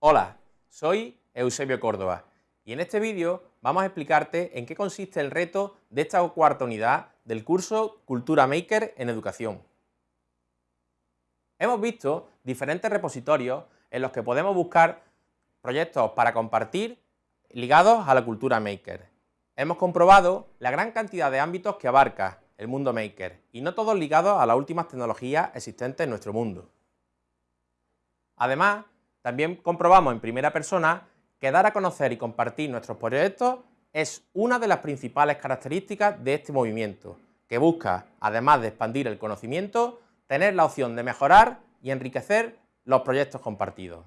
Hola, soy Eusebio Córdoba y en este vídeo vamos a explicarte en qué consiste el reto de esta cuarta unidad del curso Cultura Maker en Educación. Hemos visto diferentes repositorios en los que podemos buscar proyectos para compartir ligados a la cultura maker. Hemos comprobado la gran cantidad de ámbitos que abarca el mundo maker y no todos ligados a las últimas tecnologías existentes en nuestro mundo. Además, también comprobamos en primera persona que dar a conocer y compartir nuestros proyectos es una de las principales características de este movimiento, que busca, además de expandir el conocimiento, tener la opción de mejorar y enriquecer los proyectos compartidos.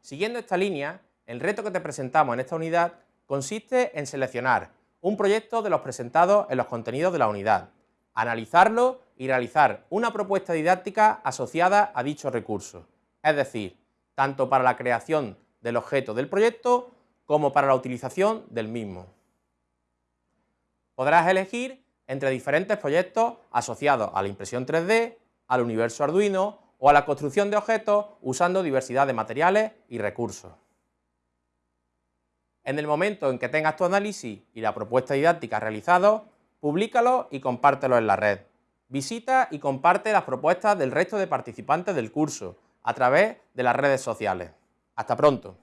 Siguiendo esta línea, el reto que te presentamos en esta unidad consiste en seleccionar un proyecto de los presentados en los contenidos de la unidad, analizarlo y realizar una propuesta didáctica asociada a dicho recurso, es decir, tanto para la creación del objeto del proyecto como para la utilización del mismo. Podrás elegir entre diferentes proyectos asociados a la impresión 3D, al universo Arduino o a la construcción de objetos usando diversidad de materiales y recursos. En el momento en que tengas tu análisis y la propuesta didáctica realizados, públicalo y compártelo en la red. Visita y comparte las propuestas del resto de participantes del curso a través de las redes sociales. Hasta pronto.